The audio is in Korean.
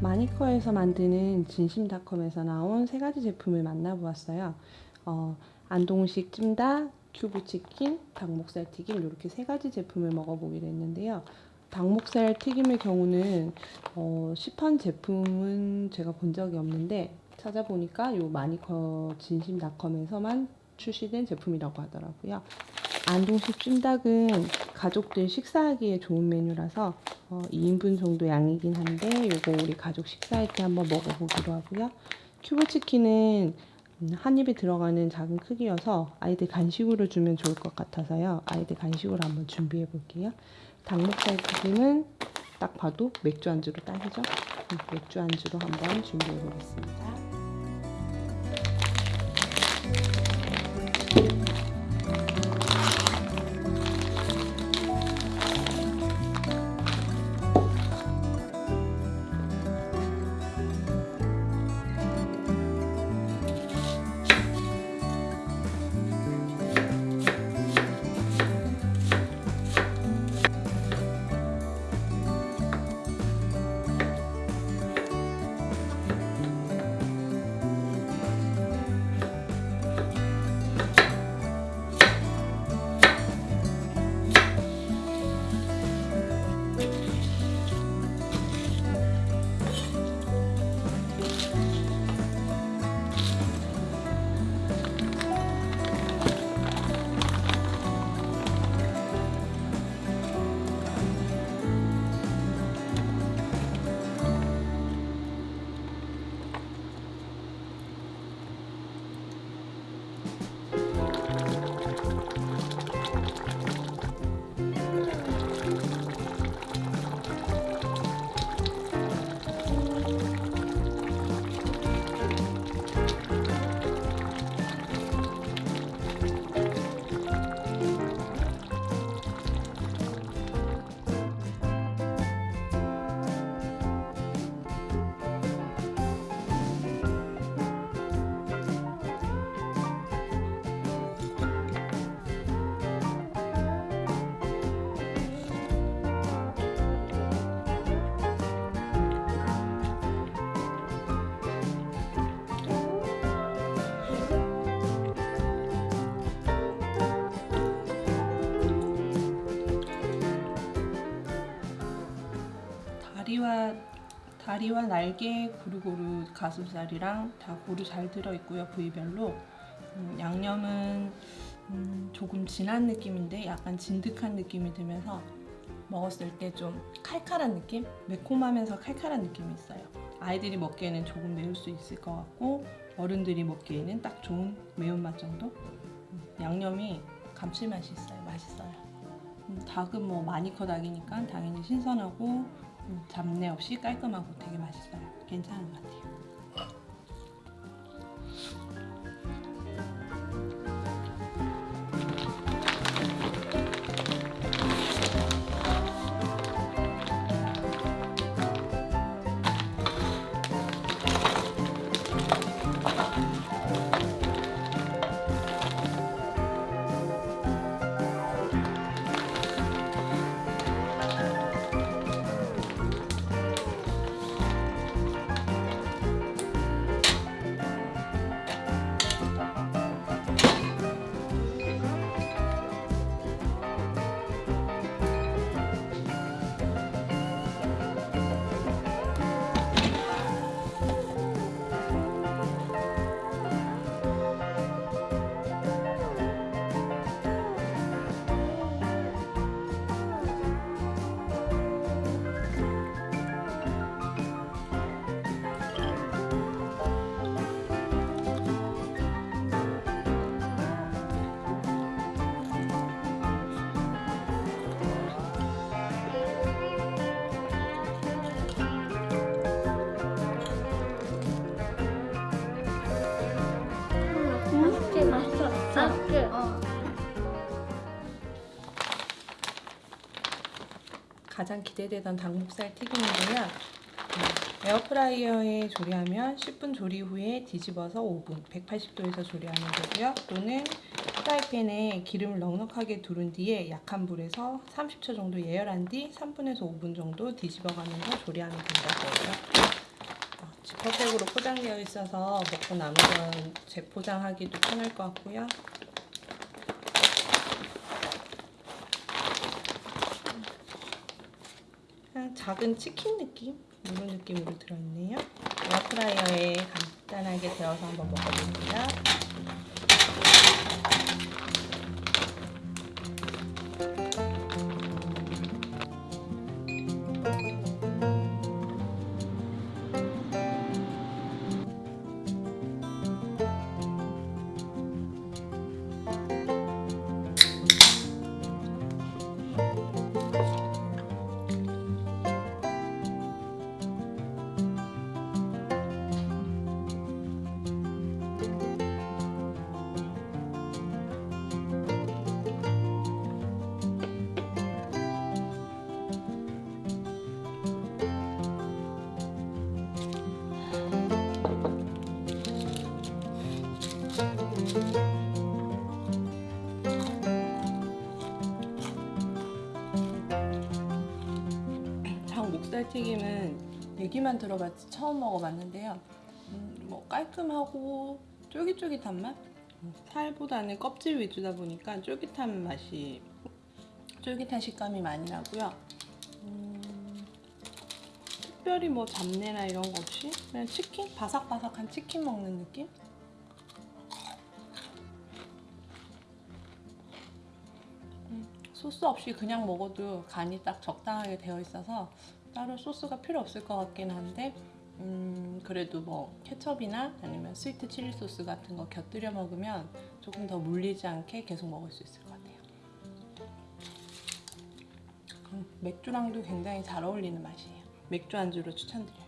마니커에서 만드는 진심닷컴에서 나온 세 가지 제품을 만나보았어요. 어, 안동식 찜닭, 큐브치킨, 닭목살 튀김 이렇게 세 가지 제품을 먹어보기로 했는데요. 닭목살 튀김의 경우는 어, 시판 제품은 제가 본 적이 없는데 찾아보니까 요 마니커 진심닷컴에서만 출시된 제품이라고 하더라고요. 안동식 찜닭은 가족들 식사하기에 좋은 메뉴라서 어, 2인분 정도 양이긴 한데 요거 우리 가족 식사할 때 한번 먹어보기로 하고요. 큐브치킨은 음, 한 입에 들어가는 작은 크기여서 아이들 간식으로 주면 좋을 것 같아서요. 아이들 간식으로 한번 준비해 볼게요. 닭목살 튀김은 딱 봐도 맥주 안주로 딱이죠. 음, 맥주 안주로 한번 준비해 보겠습니다. 다리와 날개 고루고루 가슴살이랑 다 고루 잘 들어 있고요 부위별로. 음, 양념은 음, 조금 진한 느낌인데 약간 진득한 느낌이 들면서 먹었을 때 좀 칼칼한 느낌? 매콤하면서 칼칼한 느낌이 있어요. 아이들이 먹기에는 조금 매울 수 있을 것 같고 어른들이 먹기에는 딱 좋은 매운맛 정도? 음, 양념이 감칠맛이 있어요 맛있어요. 음, 닭은 뭐 마니커 닭이니까 당연히 신선하고 음, 잡내 없이 깔끔하고 되게 맛있어요. 괜찮은 것 같아요. 가장 기대되던 닭목살 튀김이고요. 음, 에어프라이어에 조리하면 10분 조리 후에 뒤집어서 5분 180도에서 조리하면 되고요. 또는 프라이팬에 기름을 넉넉하게 두른 뒤에 약한 불에서 30초 정도 예열한 뒤 3분에서 5분 정도 뒤집어가면서 조리하면 된다고 해요. 어, 지퍼백으로 포장되어 있어서 먹고 남으면 재포장하기도 편할 것 같고요. 그냥 작은 치킨 느낌? 이런 느낌으로 들어있네요. 에어프라이어에 간단하게 데워서 한번 먹어봅니다. 장 목살 튀김은 얘기만 들어봤지 처음 먹어봤는데요. 음, 뭐 깔끔하고 쫄깃쫄깃한 맛? 음, 살보다는 껍질 위주다 보니까 쫄깃한 맛이 쫄깃한 식감이 많이 나고요. 음, 특별히 뭐 잡내나 이런 거 없이 그냥 치킨 바삭바삭한 치킨 먹는 느낌? 소스 없이 그냥 먹어도 간이 딱 적당하게 되어 있어서 따로 소스가 필요 없을 것 같긴 한데 음, 그래도 뭐 케첩이나 아니면 스위트 칠리 소스 같은 거 곁들여 먹으면 조금 더 물리지 않게 계속 먹을 수 있을 것 같아요. 음, 맥주랑도 굉장히 잘 어울리는 맛이에요. 맥주 안주로 추천드려요.